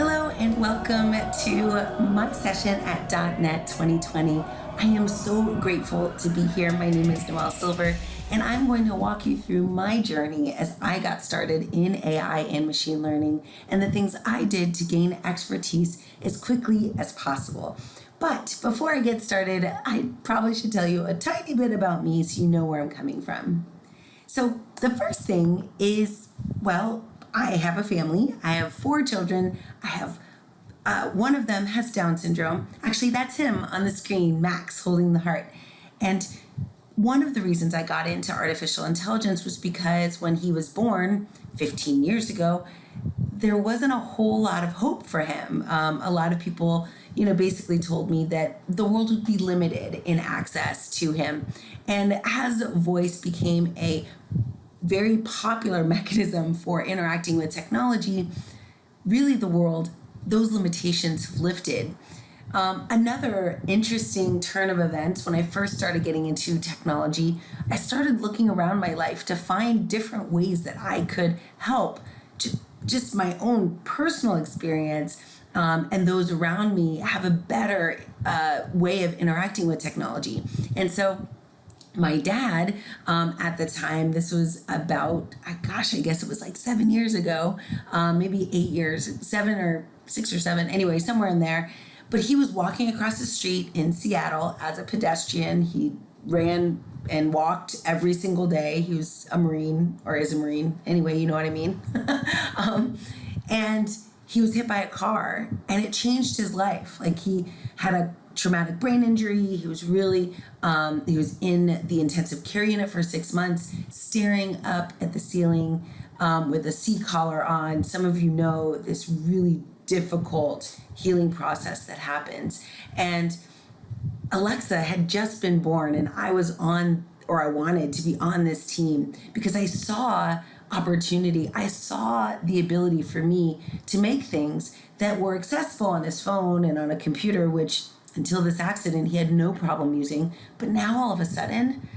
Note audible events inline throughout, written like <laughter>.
Hello and welcome to my session at .NET 2020. I am so grateful to be here. My name is Noelle Silver and I'm going to walk you through my journey as I got started in AI and machine learning and the things I did to gain expertise as quickly as possible. But before I get started, I probably should tell you a tiny bit about me so you know where I'm coming from. So the first thing is, well, I have a family. I have four children. I have uh, one of them has Down syndrome. Actually, that's him on the screen, Max, holding the heart. And one of the reasons I got into artificial intelligence was because when he was born 15 years ago, there wasn't a whole lot of hope for him. Um, a lot of people, you know, basically told me that the world would be limited in access to him. And as voice became a very popular <laughs> mechanism for interacting with technology, really the world, those limitations lifted. Um, another interesting turn of events when I first started getting into technology, I started looking around my life to find different ways that I could help just my own personal experience um, and those around me have a better uh, way of interacting with technology. And so my dad um, at the time this was about uh, gosh i guess it was like seven years ago um, maybe eight years seven or six or seven anyway somewhere in there. But he was walking across the street in seattle as a pedestrian. He ran and walked every single day. He was a marine or is a marine anyway you know what i mean? <laughs> Um, and he was hit by a car and it changed his life. Like he had a traumatic brain injury. He was really, um, he was in the intensive care unit for six months, staring up at the ceiling um, with a C collar on. Some of you know this really difficult healing process that happens. And Alexa had just been born, and I was on, or I wanted to be on this team because I saw opportunity. I saw the ability for me to make things that were accessible on his phone and on a computer, which until this accident he had no problem using. But now all of a sudden,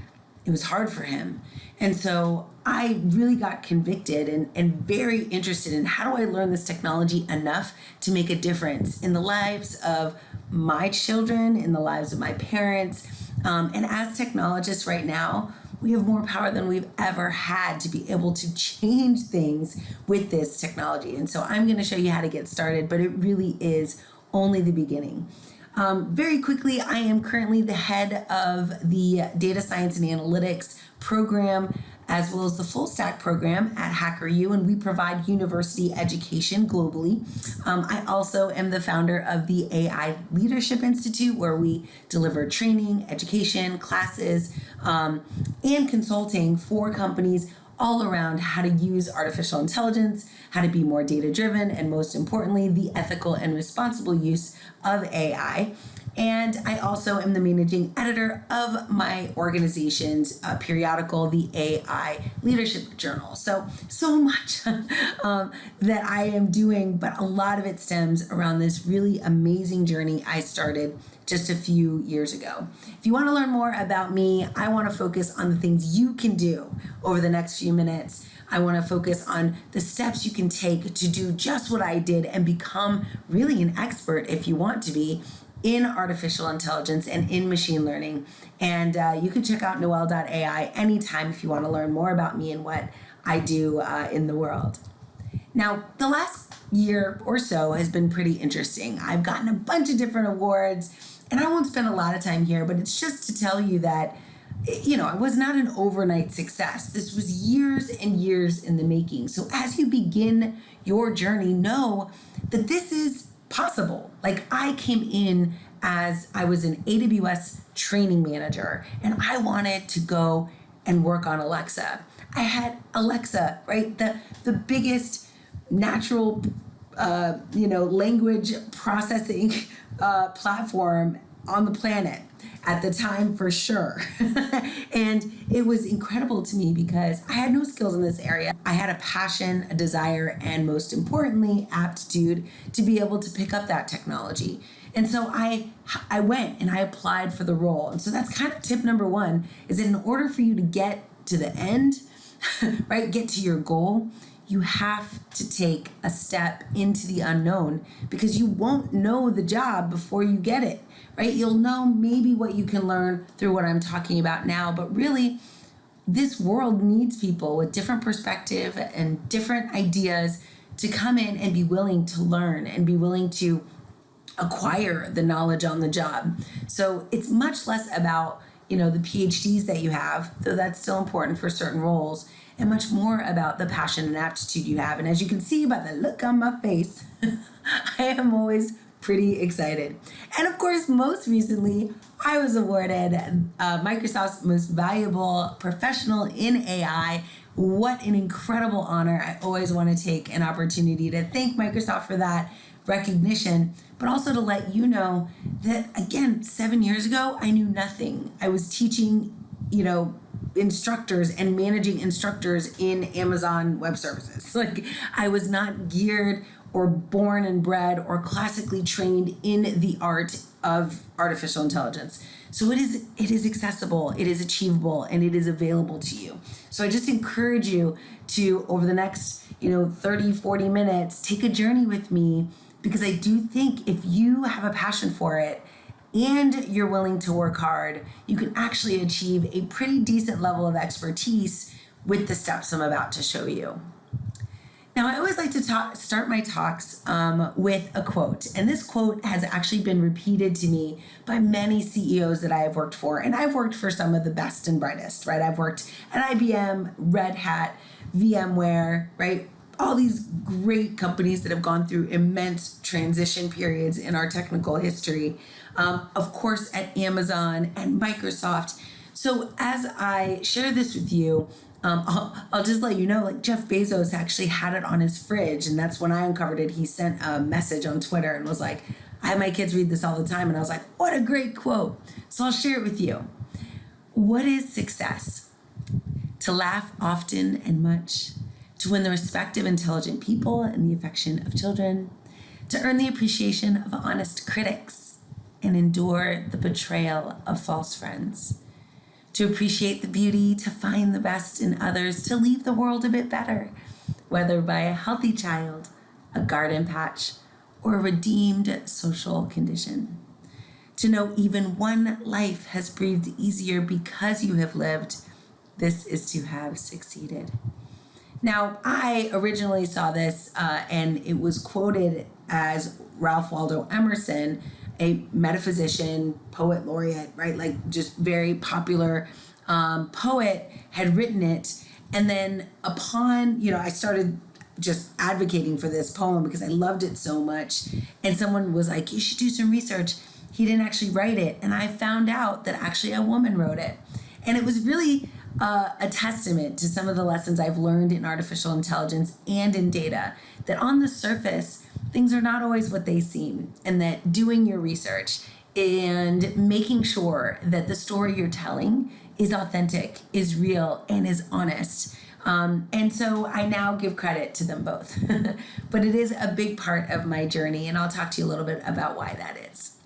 it was hard for him. And so I really got convicted and, and very interested in how do I learn this technology enough to make a difference in the lives of my children, in the lives of my parents. Um, and as technologists right now, we have more power than we've ever had to be able to change things with this technology. And so I'm going to show you how to get started, but it really is only the beginning. Um, very quickly, I am currently the head of the data science and analytics program as well as the full stack program at HackerU, and we provide university education globally. Um, I also am the founder of the AI Leadership Institute, where we deliver training, education, classes, um, and consulting for companies all around how to use artificial intelligence, how to be more data driven, and most importantly, the ethical and responsible use of AI. And I also am the managing editor of my organization's uh, periodical, the AI Leadership Journal. So, so much <laughs> um, that I am doing, but a lot of it stems around this really amazing journey I started just a few years ago. If you want to learn more about me, I want to focus on the things you can do over the next few minutes. I want to focus on the steps you can take to do just what I did and become really an expert if you want to be in artificial intelligence and in machine learning. And uh, you can check out noelle.ai anytime if you want to learn more about me and what I do uh, in the world. Now, the last year or so has been pretty interesting. I've gotten a bunch of different awards, and I won't spend a lot of time here, but it's just to tell you that you know, it was not an overnight success. This was years and years in the making. So as you begin your journey, know that this is possible. Like I came in as I was an AWS training manager and I wanted to go and work on Alexa. I had Alexa, right? The the biggest natural uh, you know language processing uh, platform on the planet at the time for sure. <laughs> and it was incredible to me because I had no skills in this area. I had a passion, a desire, and most importantly, aptitude to be able to pick up that technology. And so I I went and I applied for the role. And so that's kind of tip number 1 is that in order for you to get to the end, <laughs> right, get to your goal, you have to take a step into the unknown because you won't know the job before you get it, right? You'll know maybe what you can learn through what I'm talking about now, but really, this world needs people with different perspective and different ideas to come in and be willing to learn and be willing to acquire the knowledge on the job. So it's much less about, you know, the PhDs that you have, though that's still important for certain roles, and much more about the passion and aptitude you have. And as you can see by the look on my face, <laughs> I am always pretty excited. And of course, most recently, I was awarded uh, Microsoft's most valuable professional in AI. What an incredible honor. I always want to take an opportunity to thank Microsoft for that recognition, but also to let you know that, again, seven years ago, I knew nothing. I was teaching, you know, instructors and managing instructors in Amazon Web Services. <laughs> Like, I was not geared or born and bred or classically trained in the art of artificial intelligence. So it is it is accessible, it is achievable, and it is available to you. So I just encourage you to over the next, you know, 30, 40 minutes, take a journey with me because I do think if you have a passion for it and you're willing to work hard, you can actually achieve a pretty decent level of expertise with the steps I'm about to show you. Now, I always like to talk, start my talks um, with a quote, and this quote has actually been repeated to me by many CEOs that I have worked for, and I've worked for some of the best and brightest, right? I've worked at IBM, Red Hat, VMware, right? All these great companies that have gone through immense transition periods in our technical history. Um, of course, at Amazon and Microsoft. So, as I share this with you, um, I'll, I'll just let you know, like Jeff Bezos actually had it on his fridge, and that's when I uncovered it. He sent a message on Twitter and was like, I have my kids read this all the time. And I was like, what a great quote. So I'll share it with you. What is success? To laugh often and much, to win the respect of intelligent people and the affection of children, to earn the appreciation of honest critics, and endure the betrayal of false friends to appreciate the beauty, to find the best in others, to leave the world a bit better, whether by a healthy child, a garden patch, or a redeemed social condition. To know even one life has breathed easier because you have lived, this is to have succeeded. Now, I originally saw this uh, and it was quoted as Ralph Waldo Emerson a metaphysician, poet laureate, right? Like just very popular um, poet had written it. And then upon, you know, I started just advocating for this poem because I loved it so much. And someone was like, you should do some research. He didn't actually write it. And I found out that actually a woman wrote it. And it was really uh, a testament to some of the lessons I've learned in artificial intelligence and in data that on the surface, things are not always what they seem, and that doing your research and making sure that the story you're telling is authentic, is real, and is honest. Um, and so I now give credit to them both. <laughs> but it is a big part of my journey, and I'll talk to you a little bit about why that is.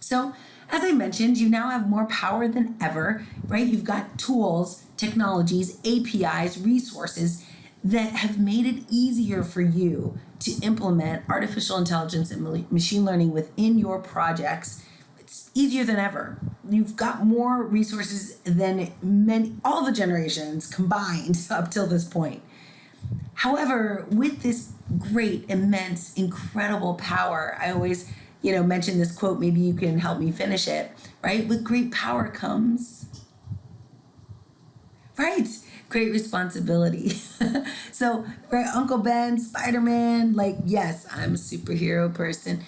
So, as I mentioned, you now have more power than ever, right? You've got tools, technologies, APIs, resources that have made it easier for you to implement artificial intelligence and machine learning within your projects. It's easier than ever. You've got more resources than many all the generations combined <laughs> up till this point. However, with this great, immense, incredible power, I always you know, mention this quote, maybe you can help me finish it, right? With great power comes, right? Great responsibility. <laughs> so, right, Uncle Ben, Spider Man, like, yes, I'm a superhero person,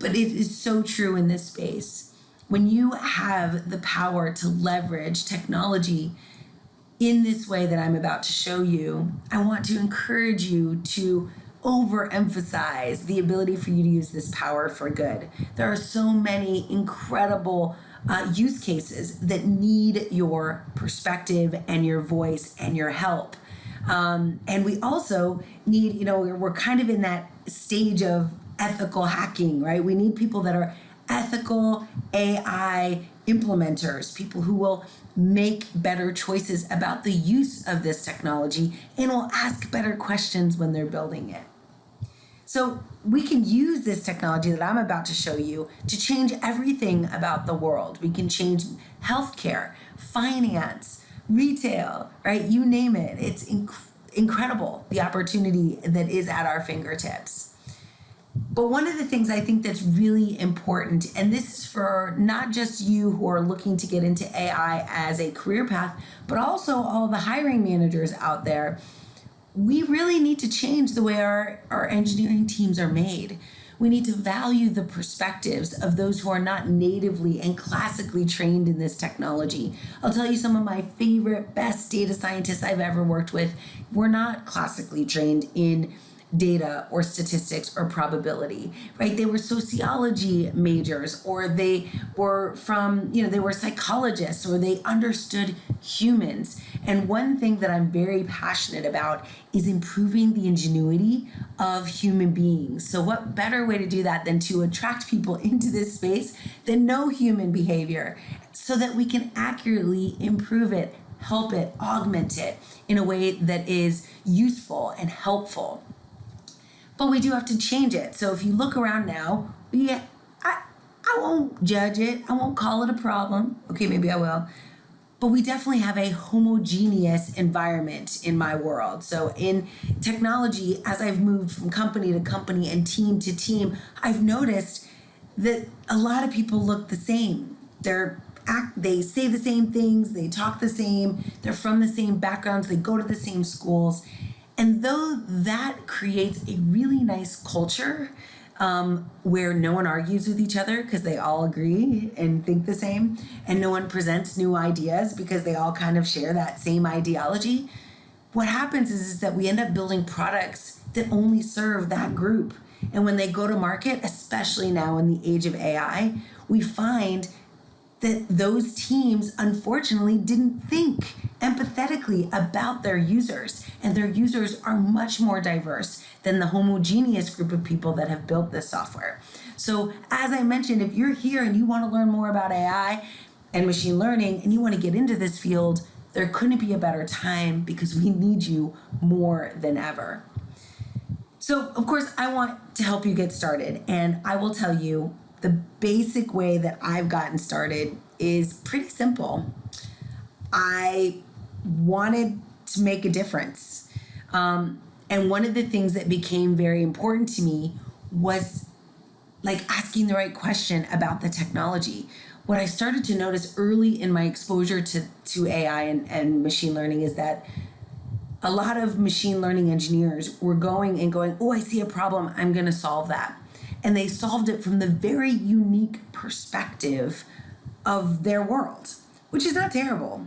but it is so true in this space. When you have the power to leverage technology in this way that I'm about to show you, I want to encourage you to overemphasize the ability for you to use this power for good. There are so many incredible uh, use cases that need your perspective and your voice and your help. Um, and we also need, you know, we're, we're kind of in that stage of ethical hacking, right? We need people that are ethical AI implementers, people who will make better choices about the use of this technology and will ask better questions when they're building it. So we can use this technology that I'm about to show you to change everything about the world. We can change healthcare, finance, retail, right? You name it. It's inc- incredible the opportunity that is at our fingertips. But one of the things I think that's really important, and this is for not just you who are looking to get into AI as a career path, but also all the hiring managers out there, we really need to change the way our, our engineering teams are made. We need to value the perspectives of those who are not natively and classically trained in this technology. I'll tell you some of my favorite, best data scientists I've ever worked with were not classically trained in data or statistics or probability, right? They were sociology majors or they were from, you know, they were psychologists or they understood humans. And one thing that I'm very passionate about is improving the ingenuity of human beings. So, what better way to do that than to attract people <laughs> into this space that know human behavior so that we can accurately improve it, help it, augment it in a way that is useful and helpful but we do have to change it. So if you look around now, we, I, I won't judge it. I won't call it a problem. Okay, maybe I will. But we definitely have a homogeneous environment in my world. So in technology, as I've moved from company to company and team to team, I've noticed that a lot of people look the same. They're act they say the same things, they talk the same, they're from the same backgrounds, they go to the same schools. And though that creates a really nice culture um, where no one argues with each other because they all agree and think the same, and no one presents new ideas because they all kind of share that same ideology, what happens is, is that we end up building products that only serve that group. And when they go to market, especially now in the age of AI, we find that those teams unfortunately didn't think empathetically about their users. And their users are much more diverse than the homogeneous group of people that have built this software. So, as I mentioned, if you're here and you want to learn more about AI and machine learning and you want to get into this field, there couldn't be a better time because we need you more than ever. So, of course, I want to help you get started, and I will tell you the basic way that I've gotten started is pretty simple. I wanted to make a difference. Um, and one of the things that became very important to me was like asking the right question about the technology. What I started to notice early in my exposure to, to AI and, and machine learning is that a lot of machine learning engineers were going and going, Oh, I see a problem, I'm going to solve that and they solved it from the very unique perspective of their world, which is not terrible,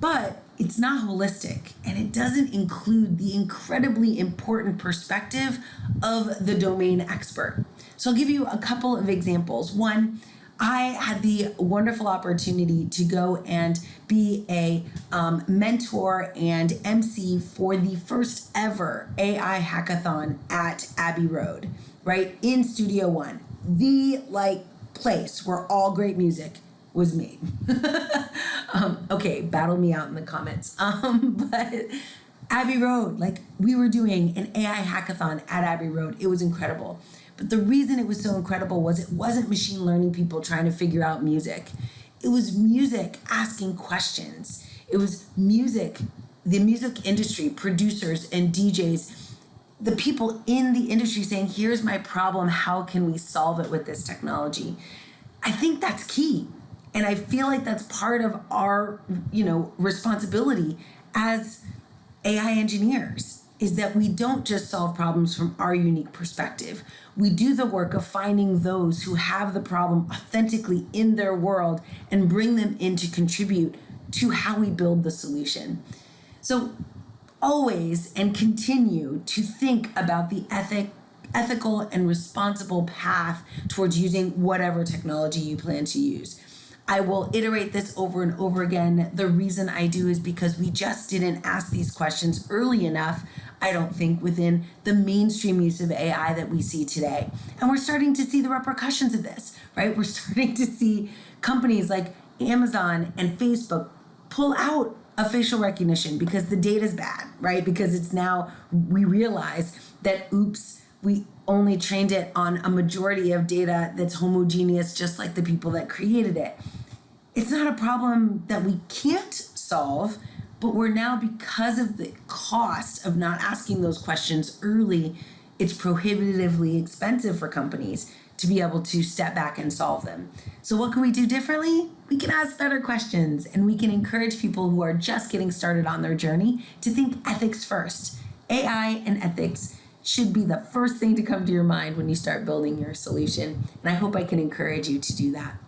but it's not holistic and it doesn't include the incredibly important perspective of the domain expert. So I'll give you a couple of examples. One, I had the wonderful opportunity to go and be a um, mentor and MC for the first ever AI hackathon at Abbey Road right in Studio One, the like place where all great music was made. <laughs> um, okay, battle me out in the comments. <laughs> Um, but Abbey Road, like we were doing an AI hackathon at Abbey Road. It was incredible. But the reason it was so incredible was it wasn't machine learning people trying to figure out music. It was music asking questions. It was music, the music industry, producers and DJs the people in the industry saying, here's my problem, how can we solve it with this technology? I think that's key. And I feel like that's part of our, you know, responsibility as AI engineers is that we don't just solve problems from our unique perspective. We do the work of finding those who have the problem authentically in their world and bring them in to contribute to how we build the solution. So always and continue to think about the ethic ethical and responsible path towards using whatever technology you plan to use. I will iterate this over and over again. The reason I do is because we just didn't ask these questions early enough, I don't think, within the mainstream use of AI that we see today. And we're starting to see the repercussions of this, right? We're <laughs> starting to see companies like Amazon and Facebook pull out of facial recognition because the data is bad, right? Because it's now we realize that oops, we only trained it on a majority of data that's homogeneous, just like the people that created it. It's not a problem that we can't solve, but we're now, because of the cost of not asking those questions early, it's prohibitively expensive for companies to be able to step back and solve them. So, what can we do differently? We can ask better questions and we can encourage people who are just getting started on their journey to think ethics first. AI and ethics should be the first thing to come to your mind when you start building your solution. And I hope I can encourage you to do that.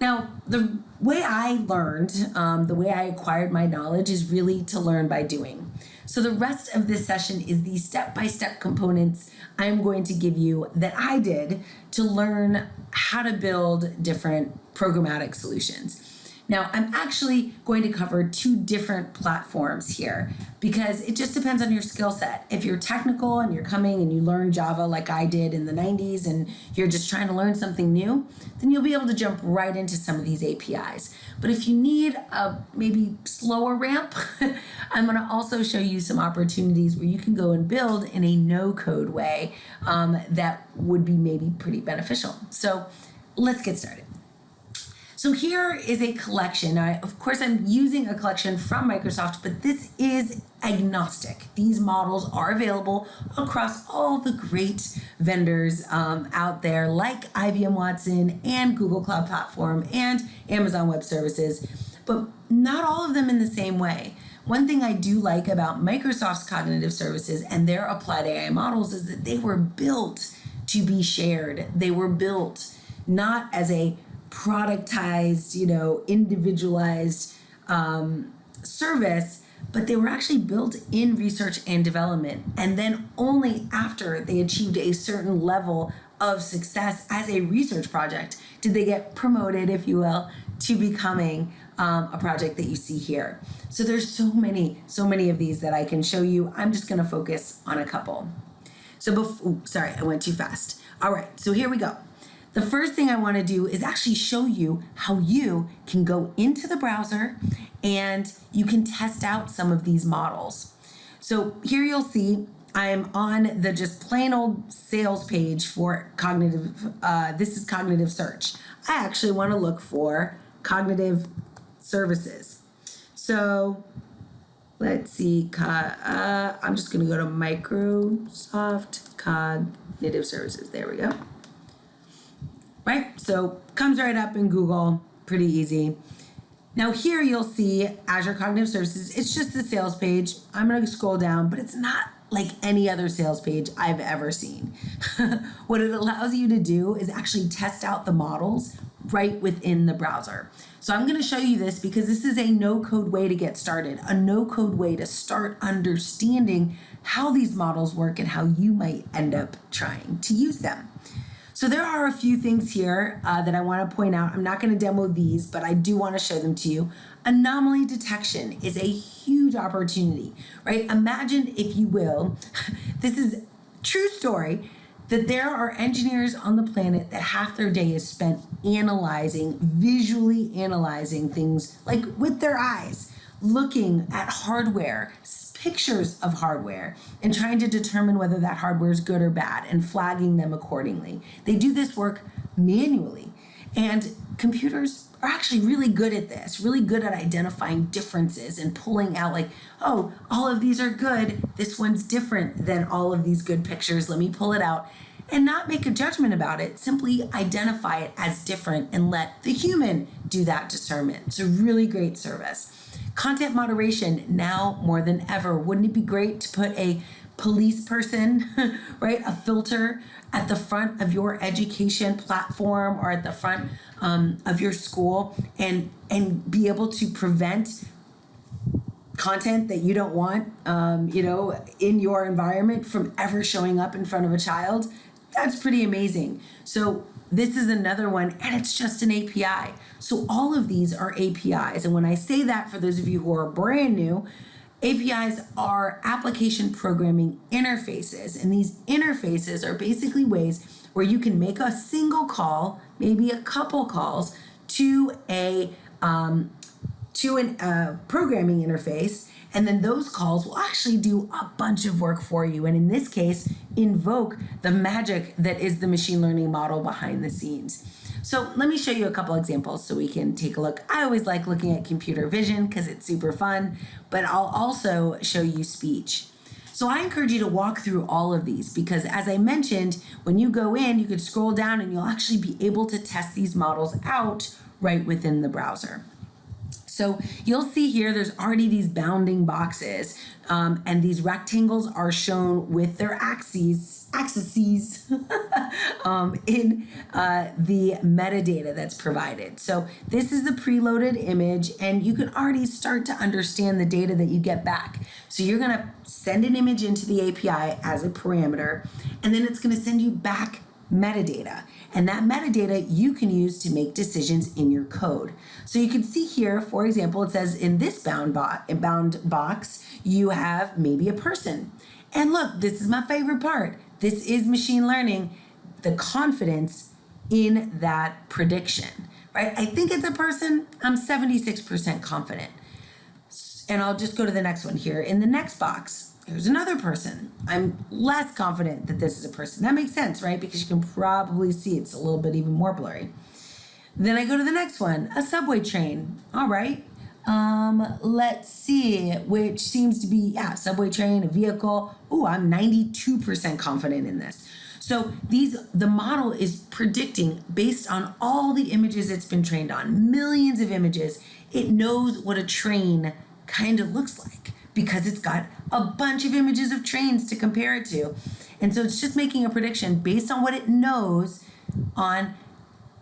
Now, the way I learned, um, the way I acquired my knowledge is really to learn by doing. So, the rest of this session is the step by step components I'm going to give you that I did to learn how to build different programmatic solutions. Now, I'm actually going to cover two different platforms here because it just depends on your skill set. If you're technical and you're coming and you learn Java like I did in the 90s and you're just trying to learn something new, then you'll be able to jump right into some of these APIs. But if you need a maybe slower ramp, <laughs> I'm going to also show you some opportunities where you can go and build in a no code way um, that would be maybe pretty beneficial. So let's get started. So here is a collection. I, of course, I'm using a collection from Microsoft, but this is agnostic. These models are available across all the great vendors um, out there, like IBM Watson and Google Cloud Platform and Amazon Web Services, but not all of them in the same way. One thing I do like about Microsoft's cognitive services and their applied AI models is that they were built to be shared. They were built not as a productized, you know, individualized um, service, but they were actually built in research and development. And then only after they achieved a certain level of success as a research project did they get promoted, if you will, to becoming um, a project that you see here. So there's so many, so many of these that I can show you. I'm just going to focus on a couple. So before, sorry, I went too fast. All right, so here we go. The first thing I want to do is actually show you how you can go into the browser and you can test out some of these models. So here you'll see I am on the just plain old sales page for cognitive, uh, this is cognitive search. I actually want to look for cognitive services. So let's see, uh, I'm just going to go to Microsoft Cognitive Services. There we go right? So comes right up in Google, pretty easy. Now here you'll see Azure Cognitive Services. It's just the sales page. I'm gonna scroll down, but it's not like any other sales page I've ever seen. <laughs> what it allows you to do is actually test out the models right within the browser. So I'm gonna show you this because this is a no code way to get started, a no code way to start understanding how these models work and how you might end up trying to use them. So there are a few things here uh, that I want to point out. I'm not going to demo these, but I do want to show them to you. Anomaly detection is a huge opportunity, right? Imagine, if you will, <laughs> this is true story that there are engineers on the planet that half their day is spent analyzing, visually analyzing things like with their eyes, looking at hardware, pictures of hardware and trying to determine whether that hardware is good or bad and flagging them accordingly. They do this work manually. And computers are actually really good at this, really good at identifying differences and pulling out, like, oh, all of these are good. This one's different than all of these good pictures. Let me pull it out and not make a judgment about it. Simply identify it as different and let the human do that discernment. It's a really great service. Content moderation now more than ever. Wouldn't it be great to put a police person, <laughs> right, a filter at the front of your education platform or at the front um, of your school and and be able to prevent content that you don't want, um, you know, in your environment from ever showing up in front of a child? That's pretty amazing. So this is another one, and it's just an API. So all of these are APIs. And when I say that, for those of you who are brand new, APIs are application programming interfaces. And these interfaces are basically ways where you can make a single call, maybe a couple calls, to a um, to a uh, programming interface and then those calls will actually do a bunch of work for you. And in this case invoke the magic that is the machine learning model behind the scenes. So let me show you a couple examples so we can take a look. I always like looking at computer vision because it's super fun but i'll also show you speech. So I encourage you to walk through all of these because as I mentioned, when you go in, you could scroll down and you'll actually be able to test these models out right within the browser. So you'll see here, there's already these bounding boxes um, and these rectangles are shown with their axes, axes <laughs> um, in uh, the metadata that's provided. So this is the preloaded image and you can already start to understand the data that you get back. So you're gonna send an image into the API as a parameter and then it's gonna send you back metadata. And that metadata you can use to make decisions in your code. So you can see here, for example, it says in this bound, bo bound box, you have maybe a person. And look, this is my favorite part. This is machine learning, the confidence in that prediction, right? I think it's a person, I'm 76% confident. And I'll just go to the next one here. In the next box, there's another person. I'm less confident that this is a person. That makes sense, right? Because you can probably see it's a little bit even more blurry. Then I go to the next one, a subway train. All right. Um, let's see, which seems to be, yeah, subway train, a vehicle. Oh, I'm 92% confident in this. So these, the model is predicting based on all the images it's been trained on, millions of images, it knows what a train kind of looks like because it's got a bunch of images of trains to compare it to. And so it's just making a prediction based on what it knows on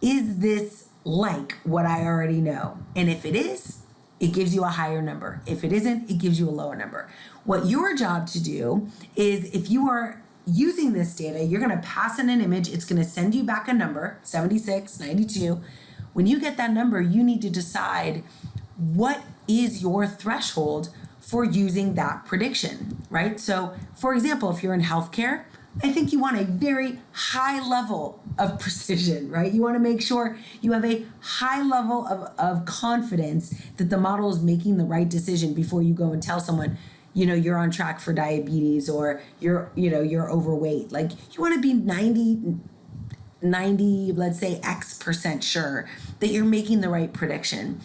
is this like what I already know? And if it is, it gives you a higher number. If it isn't, it gives you a lower number. What your job to do is if you are using this data, you're gonna pass in an image, it's gonna send you back a number, 76, 92. When you get that number, you need to decide what is your threshold for using that prediction, right? So, for example, if you're in healthcare, I think you want a very high level of <laughs> precision, right? You want to make sure you have a high level of, of confidence that the model is making the right decision before you go and tell someone, you know, you're on track for diabetes or you're, you know, you're overweight. Like you want to be 90, 90, let's say X percent sure that you're making the right prediction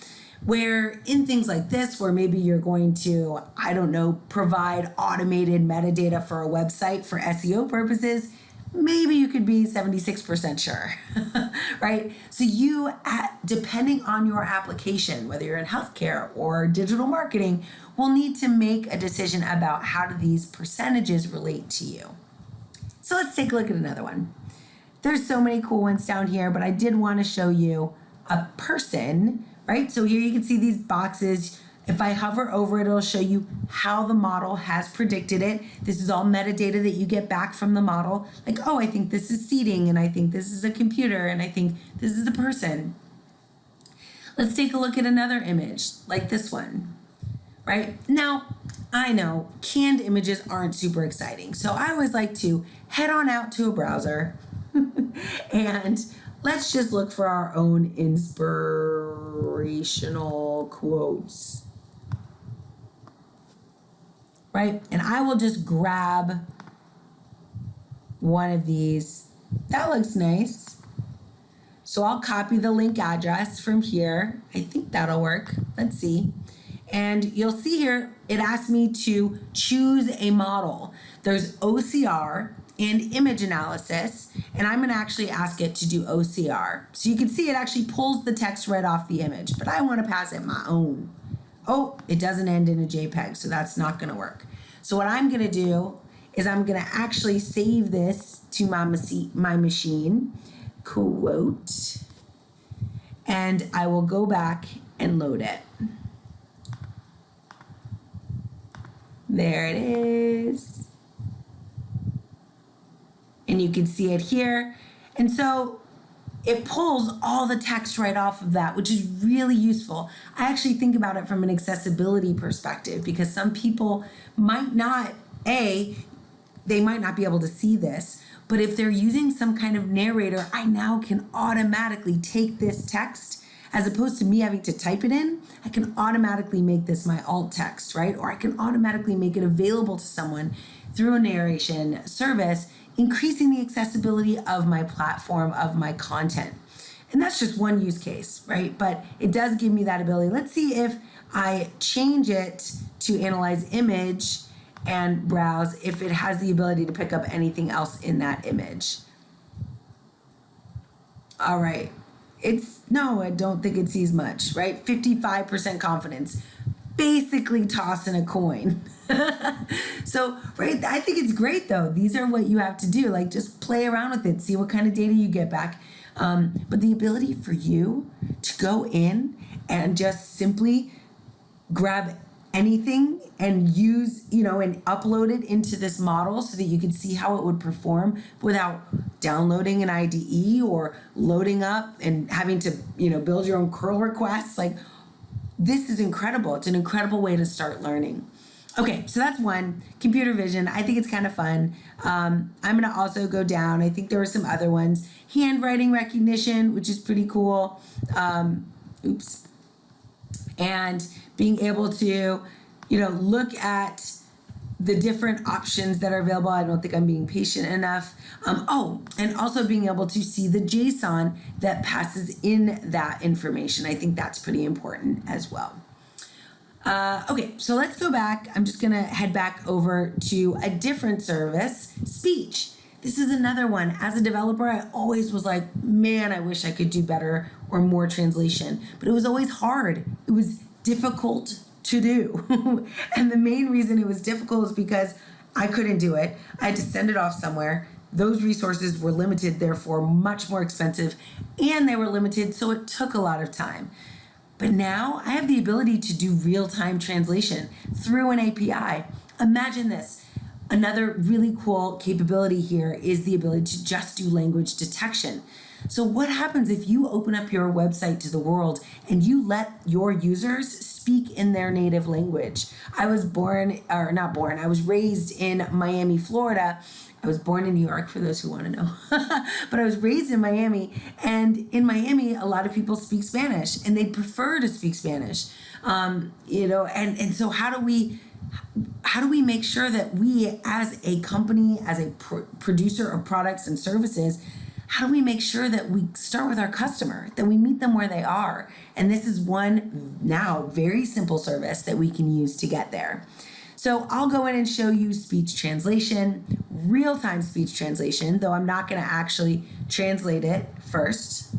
where in things like this where maybe you're going to i don't know provide automated metadata for a website for seo purposes maybe you could be 76% sure <laughs> right? So you at, depending on your application whether you're in healthcare or digital marketing will need to make a decision about how do these percentages relate to you. So let's take a look at another one. There's so many cool ones down here but i did want to show you a person right? So here you can see these boxes. If I hover over it, it'll show you how the model has predicted it. This is all metadata that you get back from the model. Like, oh, I think this is seating, and I think this is a computer, and I think this is a person. Let's take a look at another image, like this one, right? Now, I know canned images aren't super exciting, so I always like to head on out to a browser <laughs> and let's just look for our own inspirational quotes. Right? And I will just grab one of these. That looks nice. So I'll copy the link address from here. I think that'll work. Let's see. And you'll see here, it asks me to choose a model. There's OCR, and image analysis, and I'm gonna actually ask it to do OCR. So you can see it actually pulls the text right off the image, but I wanna pass it my own. Oh, it doesn't end in a JPEG, so that's not gonna work. So what I'm gonna do is I'm gonna actually save this to my, my machine, quote, and I will go back and load it. There it is and you can see it here. And so it pulls all the text right off of that, which is really useful. I actually think about it from an accessibility perspective because some people might not, A, they might not be able to see this, but if they're using some kind of narrator, I now can automatically take this text as opposed to me having to type it in, I can automatically make this my alt text, right? Or I can automatically make it available to someone through a narration service, increasing the accessibility of my platform, of my content. And that's just one use case, right? But it does give me that ability. Let's see if I change it to analyze image and browse if it has the ability to pick up anything else in that image. All right. It's no, I don't think it sees much, right? 55% confidence. Basically tossing a coin. <laughs> so, right, I think it's great though. These are what you have to do. Like just play around with it, see what kind of data you get back. Um, but the ability for you to go in and just simply grab anything and use, you know, and upload it into this model so that you can see how it would perform without downloading an IDE or loading up and having to, you know, build your own curl requests. Like, this is incredible. It's an incredible way to start learning. Okay, so that's one computer vision. I think it's kind of fun. Um, I'm gonna also go down. I think there are some other ones. Handwriting recognition, which is pretty cool. Um, oops. And being able to, you know, look at the different options that are available. I don't think I'm being patient enough. Um, oh, and also being able to see the JSON that passes in that information. I think that's pretty important as well. Uh, okay, so let's go back. I'm just gonna head back over to a different service, speech. This is another one. As a developer, I always was like, man, I wish I could do better or more translation, but it was always hard. It was difficult to do. <laughs> and the main reason it was difficult is because I couldn't do it. I had to send it off somewhere. Those resources were limited, therefore much more expensive, and they were limited, so it took a lot of time. But now I have the ability to do real time translation through an API. Imagine this. Another really cool capability here is the ability to just do language detection. So, what happens if you open up your website to the world and you let your users speak in their native language? I was born, or not born, I was raised in Miami, Florida, I was born in New York for those who want to know. <laughs> but I was raised in Miami. And in Miami, a lot of people speak Spanish and they prefer to speak Spanish. Um, you know, and, and so how do we how do we make sure that we as a company as a pr- producer of products and services how do we make sure that we start with our customer that we meet them where they are and this is one now very simple service that we can use to get there so I'll go in and show you speech translation, real time speech translation, though I'm not going to actually translate it first.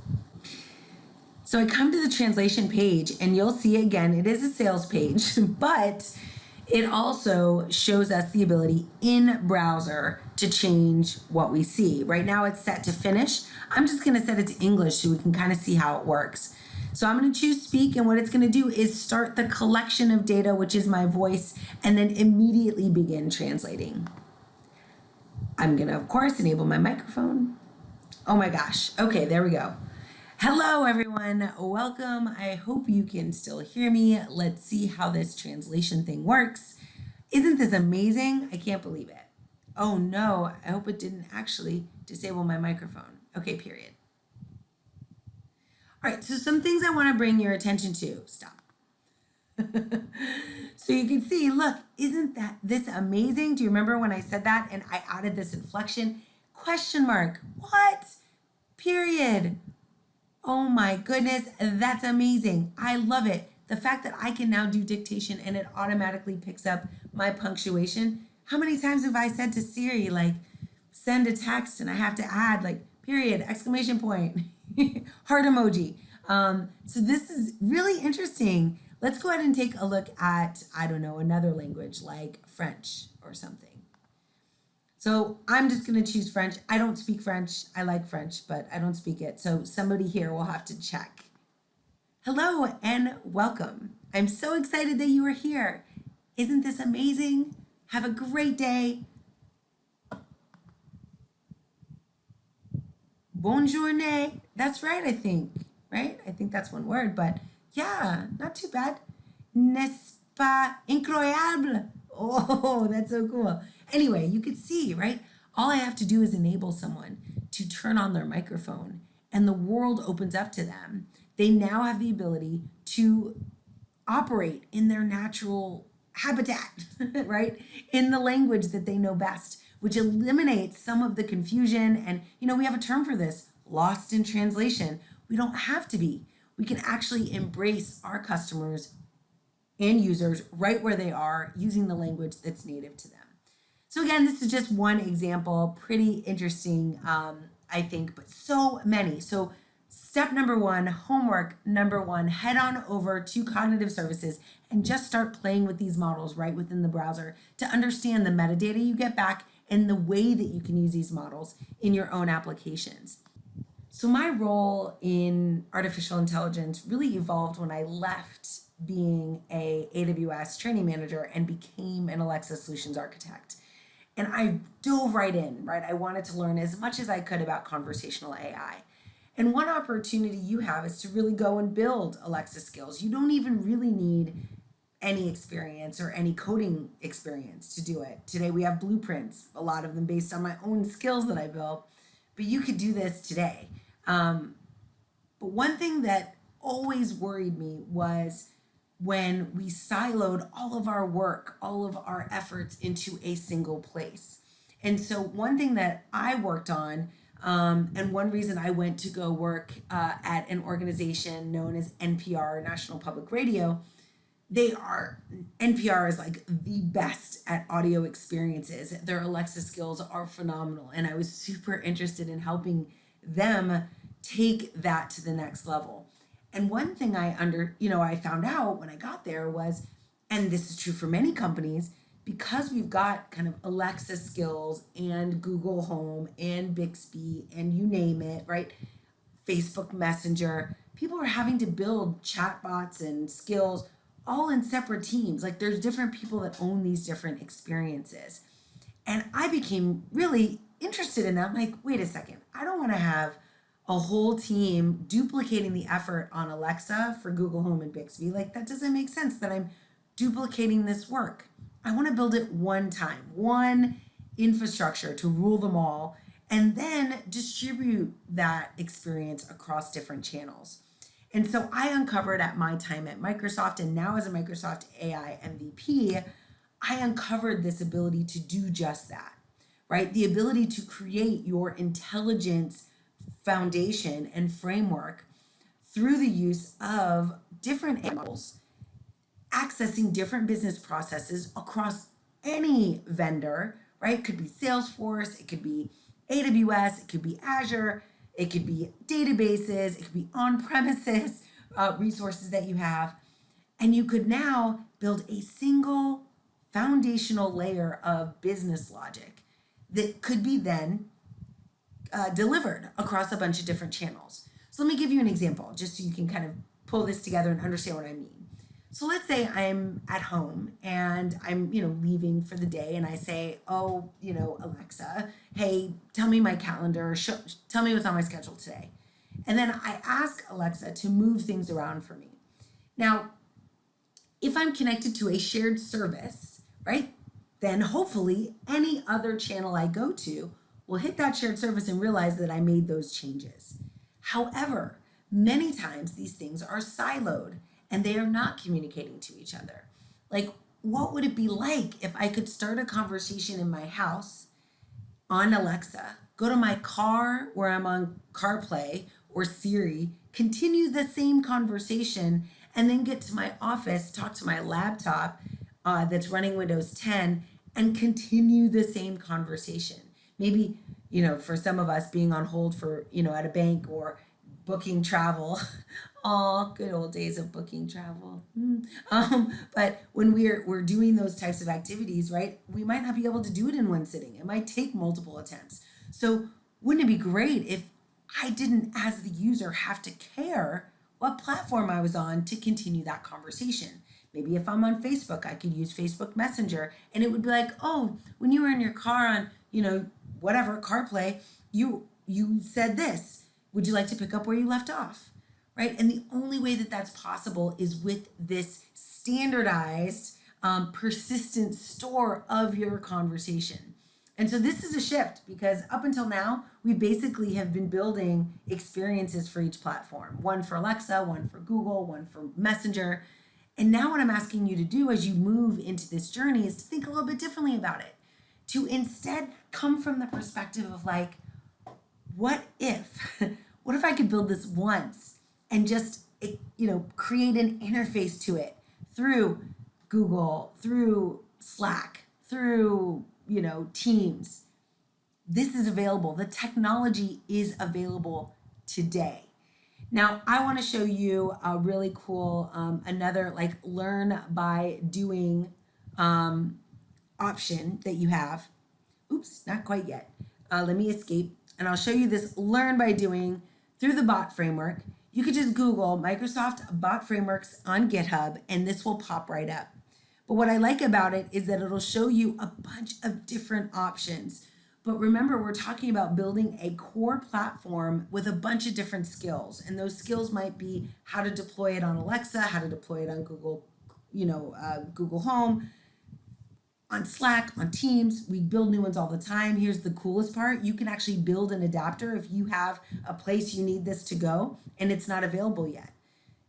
So I come to the translation page and you'll see again, it is a sales page, <laughs> but it also shows us the ability in browser to change what we see. Right now it's set to Finnish. I'm just going to set it to English so we can kind of see how it works. So I'm going to choose speak, and what it's going to do is start the collection of data, which is my voice, and then immediately begin translating. I'm going to, of course, enable my microphone. Oh my gosh. Okay, there we go. Hello, everyone. Welcome. I hope you can still hear me. Let's see how this translation thing works. Isn't this amazing? I can't believe it. Oh no, I hope it didn't actually disable my microphone. Okay, period. All right, so some things I want to bring your attention to. Stop. <laughs> so you can see, look, isn't that this amazing? Do you remember when I said that and I added this inflection? Question mark. What? Period. Oh my goodness, that's amazing. I love it. The fact that I can now do dictation and it automatically picks up my punctuation. How many times have I said to Siri, like, send a text and I have to add, like, period, exclamation point? <laughs> heart emoji. Um, so this is really interesting. Let's go ahead and take a look at, I don't know, another language like French or something. So I'm just going to choose French. I don't speak French. I like French, but I don't speak it. So somebody here will have to check. Hello and welcome. I'm so excited that you are here. Isn't this amazing? Have a great day. Bonjour. That's right, I think. Right? I think that's one word, but yeah, not too bad. N'est-ce pas incroyable? <laughs> Oh, that's so cool. Anyway, you could see, right? All I have to do is enable someone to turn on their microphone, and the world opens up to them they now have the ability to operate in their natural habitat, <laughs> right? In the language that they know best, which eliminates some of the confusion. And, you know, we have a term for this lost in translation. We don't have to be. We can actually embrace our customers and users right where they are using the language that's native to them. So again, this is just one example, pretty interesting, um, I think, but so many. So step number one, homework number one, head on over to Cognitive Services and just start playing with these models right within the browser to understand the metadata you get back and the way that you can use these models in your own applications. So my role in artificial intelligence really evolved when I left being a AWS training manager and became an Alexa solutions architect. And I dove right in, right? I wanted to learn as much as I could about conversational AI. And one opportunity you have is to really go and build Alexa skills. You don't even really need any experience or any coding experience to do it. Today we have blueprints, a lot of them based on my own skills that I built, but you could do this today. Um, but one thing that always worried me was when we siloed all of our work, all of our efforts into a single place. And so, one thing that I worked on, um, and one reason I went to go work uh, at an organization known as NPR, National Public Radio, they are, NPR is like the best at audio experiences. Their Alexa skills are phenomenal. And I was super interested in helping them take that to the next level. And one thing I under, you know, I found out when I got there was, and this is true for many companies, because we've got kind of Alexa skills and Google Home and Bixby and you name it, right? Facebook Messenger, people are having to build chatbots and skills all in separate teams. Like there's different people that own these different experiences. And I became really interested in that. I'm like, wait a second, I don't want to have a whole team duplicating the effort on Alexa for Google Home and Bixby. Like that doesn't make sense that I'm duplicating this work. I want to build it one time, one infrastructure to rule them all, and then distribute that experience across different channels. And so I uncovered at my time at Microsoft and now as a Microsoft AI MVP, I uncovered this ability to do just that, right? The ability to create your intelligence foundation and framework through the use of different animals accessing different business processes across any vendor, right? It could be Salesforce, it could be AWS, it could be Azure, it could be databases, it could be on premises <laughs> uh, resources that you have. And you could now build a single foundational layer of business logic that could be then uh, delivered across a bunch of different channels. So let me give you an example just so you can kind of pull this together and understand what I mean. So let's say I'm at home and I'm, you know, leaving for the day and I say, "Oh, you know, Alexa, hey, tell me my calendar, show, tell me what's on my schedule today." And then I ask Alexa to move things around for me. Now, if I'm connected to a shared service, right? Then hopefully any other channel I go to will hit that shared service and realize that I made those changes. However, many times these things are siloed and they are not communicating to each other. Like, what would it be like if I could start a conversation in my house on Alexa, go to my car where I'm on CarPlay or Siri, continue the same conversation, and then get to my office, talk to my laptop uh, that's running Windows 10, and continue the same conversation? maybe you know for some of us being on hold for you know at a bank or booking travel <laughs> all good old days of booking travel. Mm. um, but when we're we're doing those types of activities right we might not be able to do it in one sitting. It might take multiple attempts. So wouldn't it be great if i didn't as the user have to care what platform i was on to continue that conversation? Maybe if i'm on facebook i could use facebook messenger and it would be like oh when you were in your car on you know whatever CarPlay, you you said this. Would you like to pick up where you left off? Right? And the only way that that's possible is with this standardized, um, persistent store of your conversation. And so this is a shift because up until now, we basically have been building experiences for each platform one for Alexa, one for Google, one for Messenger. And now, what I'm asking you to do as you move into this journey is to think a little bit differently about it. To instead come from the perspective of like, what if? <laughs> what if I could build this once and just, you know, create an interface to it through Google, through Slack, through, you know, Teams. This is available. The technology is available today. Now, I want to show you a really cool, um, another like learn by doing um, option that you have. Oops, not quite yet. Uh, let me escape and I'll show you this learn by doing through the bot framework. You could just Google Microsoft bot frameworks on GitHub and this will pop right up. But what I like about it is that it'll show you a bunch of different options. But remember, we're talking about building a core platform with a bunch of different skills. And those skills might be how to deploy it on Alexa, how to deploy it on Google, you know, uh, Google Home, on Slack, on Teams. We build new ones all the time. Here's the coolest part. You can actually build an adapter if you have a place you need this to go and it's not available yet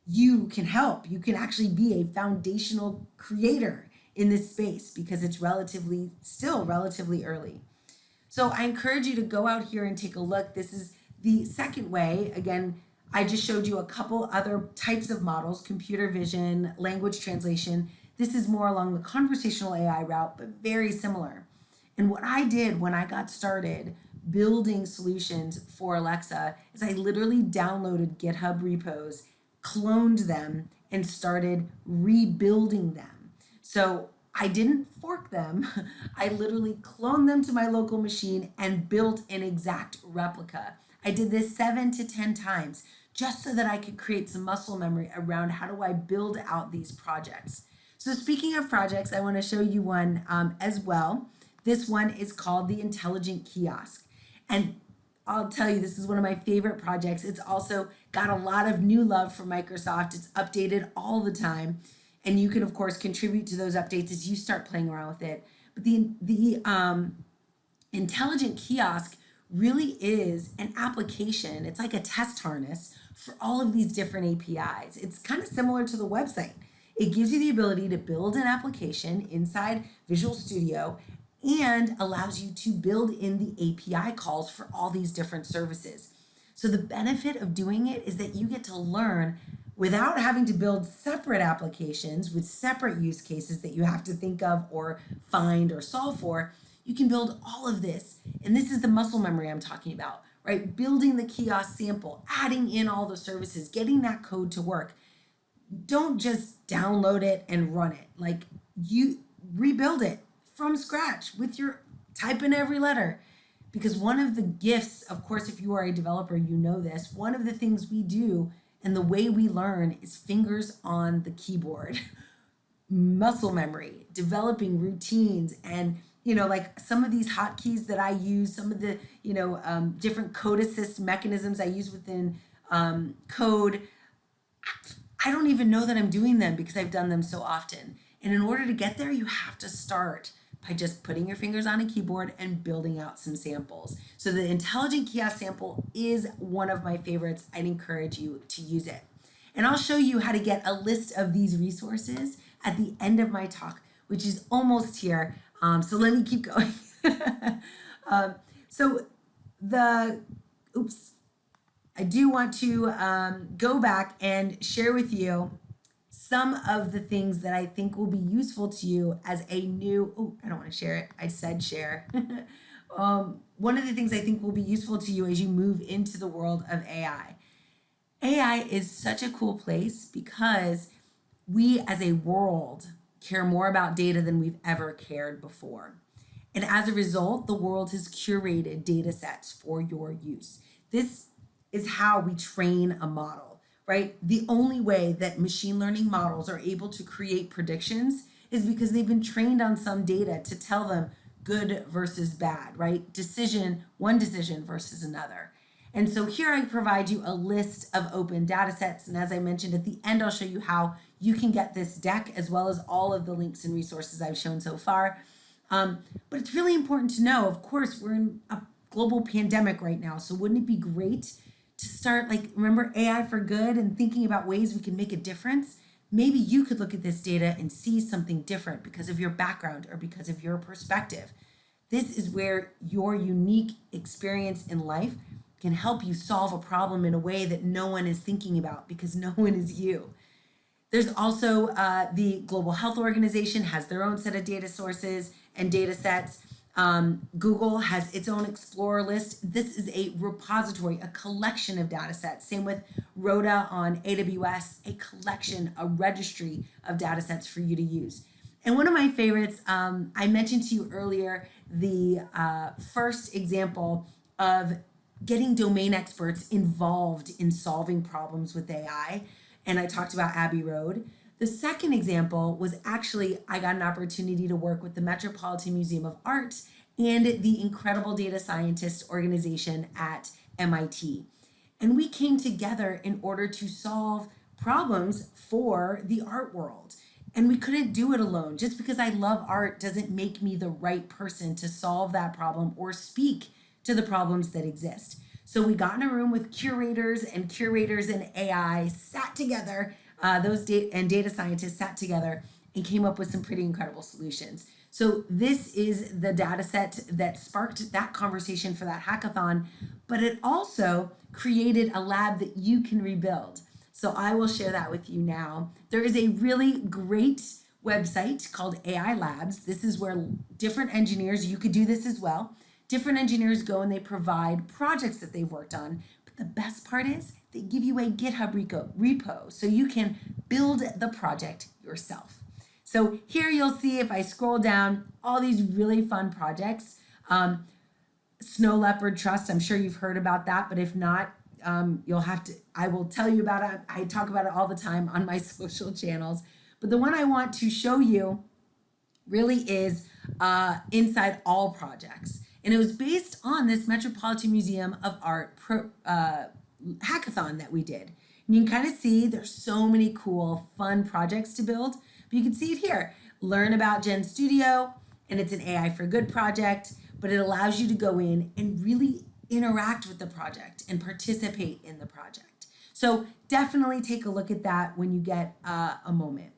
you can help. You can actually be a foundational creator in this space because it's relatively still relatively early. So I encourage you to go out here and take a look. This is the second way. Again, I just showed you a couple other types of models, computer vision, language translation. This is more along the conversational AI route, but very similar. And what I did when I got started building solutions for Alexa is I literally downloaded GitHub repos cloned them and started rebuilding them. So I didn't fork them. <laughs> I literally cloned them to my local machine and built an exact replica. I did this seven to 10 times just so that I could create some muscle memory around how do I build out these projects. So speaking of projects, I wanna show you one um, as well. This one is called the Intelligent Kiosk. And I'll tell you, this is one of my favorite projects. It's also got a lot of new love from Microsoft. It's updated all the time. And you can, of course, contribute to those updates as you start playing around with it. But the, the um, intelligent kiosk really is an application. It's like a test harness for all of these different APIs. It's kind of similar to the website. It gives you the ability to build an application inside Visual Studio and allows you to build in the API calls for all these different services. So the benefit of doing it is that you get to learn without having to build separate applications with separate use cases that you have to think of or find or solve for. You can build all of this. And this is the muscle memory I'm talking about, right? Building the kiosk sample, adding in all the services, getting that code to work. Don't just download it and run it. Like you rebuild it from scratch with your type in every letter. Because one of the gifts, of course, if you are a developer, you know this, one of the things we do and the way we learn is fingers on the keyboard, <laughs> muscle memory, developing routines and you know, like some of these hotkeys that I use, some of the, you know, um, different code assist mechanisms I use within um, code, I don't even know that I'm doing them because I've done them so often. And in order to get there, you have to start by just putting your fingers on a keyboard and building out some samples. So the intelligent kiosk sample is one of my favorites. I'd encourage you to use it. And I'll show you how to get a list of these resources at the end of my talk, which is almost here. Um, so let me keep <laughs> going. um, so the, oops, I do want to um, go back and share with you some of the things that I think will be useful to you as a new, oh, I don't want to share it. I said share. <laughs> um, one of the things I think will be useful to you as you move into the world of AI. AI is such a cool place because we as a world care more about data than we've ever cared before. And as a result, the world has curated data sets for your use. This is how we train a model right? The only way that machine learning models are able to create predictions is because they've been trained on some data to tell them good versus bad, right? Decision, one decision versus another. And so here I provide you a list of open data sets. And as I mentioned at the end, I'll show you how you can get this deck as well as all of the links and resources I've shown so far. Um, but it's really important to know, of course, we're in a global pandemic right now. So wouldn't it be great to start like remember AI for good and thinking about ways we can make a difference? Maybe you could look at this data and see something different because of your background or because of your perspective. This is where your unique experience in life can help you solve a problem in a way that no one is thinking about because no one is you. There's also uh, the Global Health Organization has their own set of data sources and data sets. Um, Google has its own Explorer list. This is a repository, a collection of data sets. Same with RODA on AWS, a collection, a registry of data sets for you to use. And one of my favorites, um, I mentioned to you earlier, the uh, first example of getting domain experts involved in solving problems with AI. And I talked about Abbey Road. The second example was actually I got an opportunity to work with the Metropolitan Museum of Art and the incredible data scientist organization at MIT. And we came together in order to solve problems for the art world. And we couldn't do it alone. Just because I love art doesn't make me the right person to solve that problem or speak to the problems that exist. So we got in a room with curators and curators and AI, sat together uh, those data and data scientists sat together and came up with some pretty incredible solutions. So this is the data set that sparked that conversation for that hackathon, but it also created a lab that you can rebuild. So I will share that with you now. There is a really great website called AI Labs. This is where different engineers, you could do this as well. Different engineers go and they provide projects that they've worked on. But the best part is they give you a GitHub repo, so you can build the project yourself. So here you'll see if I scroll down all these really fun projects. Um, Snow Leopard Trust, I'm sure you've heard about that, but if not, um, you'll have to, I will tell you about it. I talk about it all the time on my <laughs> social channels. But the one I want to show you really is uh, Inside All Projects. And it was based on this Metropolitan Museum of Art pro, uh, hackathon that we did. And you can kind of see there's so many cool, fun projects to build. But you can see it here. Learn about Gen Studio, and it's an AI for Good project, but it allows you to go in and really interact with the project and participate in the project. So definitely take a look at that when you get uh, a moment.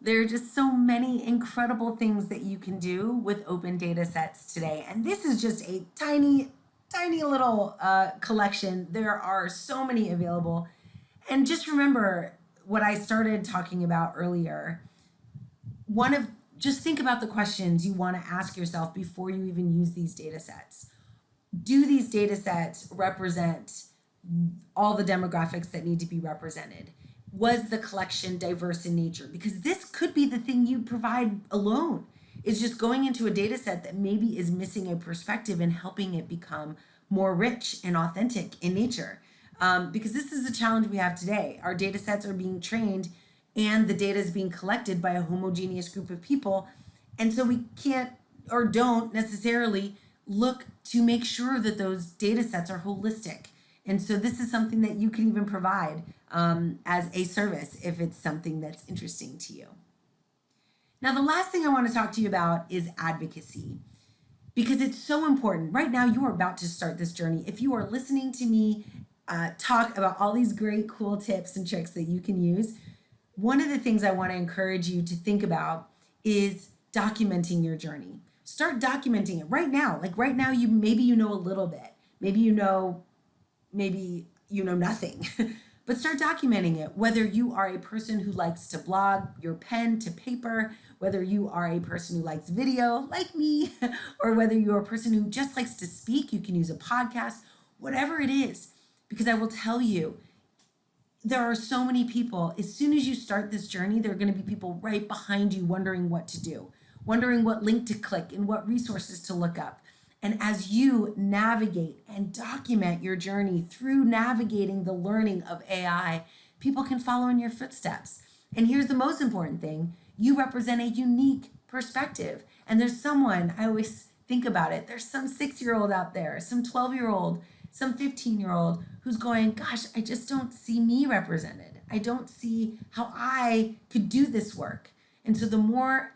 There are just so many incredible things that you can do with open data sets today. And this is just a tiny tiny little uh, collection. There are so many available. And just remember what I started talking about earlier. One of just think about the questions you want to ask yourself before you even use these data sets. Do these data sets represent all the demographics that need to be represented? Was the collection diverse in nature? Because this could be the thing you provide alone is just going into a data set that maybe is missing a perspective and helping it become more rich and authentic in nature. Um, because this is a challenge we have today. Our data sets are being trained and the data is being collected by a homogeneous group of people. And so we can't or don't necessarily look to make sure that those data sets are holistic. And so this is something that you can even provide um, as a service if it's something that's interesting to you. Now, the last thing I want to talk to you about is advocacy because it's so important. Right now, you are about to start this journey. If you are listening to me uh, talk about all these great, cool tips and tricks that you can use, one of the things I want to encourage you to think about is documenting your journey. Start documenting it right now. Like right now, you maybe you know a little bit, maybe you know, maybe you know nothing. <laughs> but start documenting it. Whether you are a person who likes to blog your pen to paper, whether you are a person who likes video like me, <laughs> or whether you're a person who just likes to speak, you can use a podcast, whatever it is. Because I will tell you, there are so many people, as soon as you start this journey, there are going to be people right behind you wondering what to do, wondering what link to click and what resources to look up. And as you navigate and document your journey through navigating the learning of AI, people can follow in your footsteps. And here's the most important thing you represent a unique perspective. And there's someone, I always think about it, there's some six year old out there, some 12 year old, some 15 year old who's going, Gosh, I just don't see me represented. I don't see how I could do this work. And so the more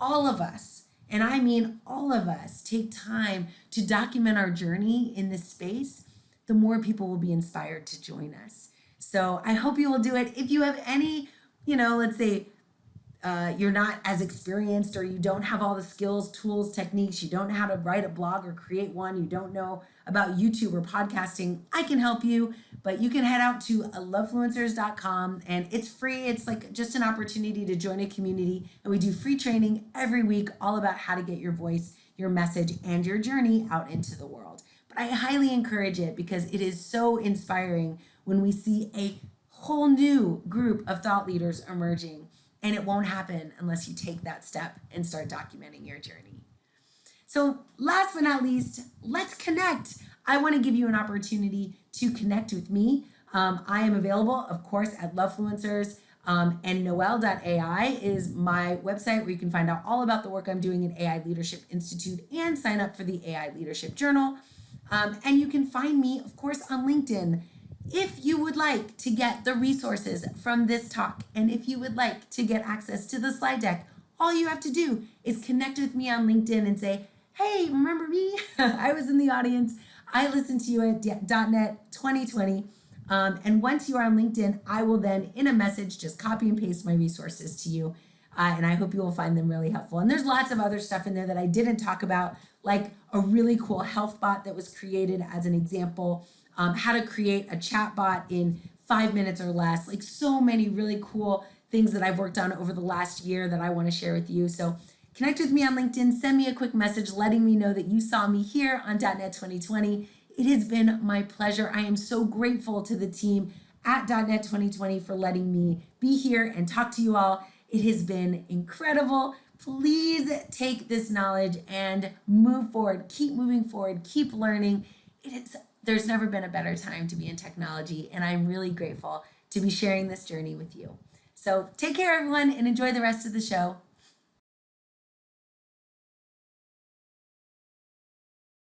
all of us, and I mean all of us, take time to document our journey in this space, the more people will be inspired to join us. So I hope you will do it. If you have any, you know, let's say uh, you're not as experienced or you don't have all the skills, tools, techniques, you don't know how to write a blog or create one, you don't know about YouTube or podcasting, I can help you. But you can head out to lovefluencers.com and it's free. It's like just an opportunity to join a community. And we do free training every week all about how to get your voice, your message, and your journey out into the world. But I highly encourage it because it is so inspiring when we see a whole new group of thought leaders emerging and it won't happen unless you take that step and start documenting your journey. So, last but not least, let's connect. I want to give you an opportunity to connect with me. Um, I am available, of course, at Lovefluencers. Um, and Noelle.ai is my website where you can find out all about the work I'm doing at AI Leadership Institute and sign up for the AI Leadership Journal. Um, and you can find me, of course, on LinkedIn. If you would like to get the resources from this talk, and if you would like to get access to the slide deck, all you have to do is connect with me on LinkedIn and say, hey, remember me? <laughs> I was in the audience. I listen to you at .NET 2020. Um, and once you are on LinkedIn, I will then, in a message, just copy and paste my resources to you. Uh, and I hope you will find them really helpful. And there's lots of other stuff in there that I didn't talk about, like a really cool health bot that was created as an example um, how to create a chat bot in five minutes or less, like so many really cool things that I've worked on over the last year that I want to share with you. So connect with me on LinkedIn, send me a quick message letting me know that you saw me here on .NET 2020. It has been my pleasure. I am so grateful to the team at .NET 2020 for letting me be here and talk to you all. It has been incredible. Please take this knowledge and move forward. Keep moving forward. Keep learning. It is there's never been a better time to be in technology, and I'm really grateful to be sharing this journey with you. So take care, everyone, and enjoy the rest of the show.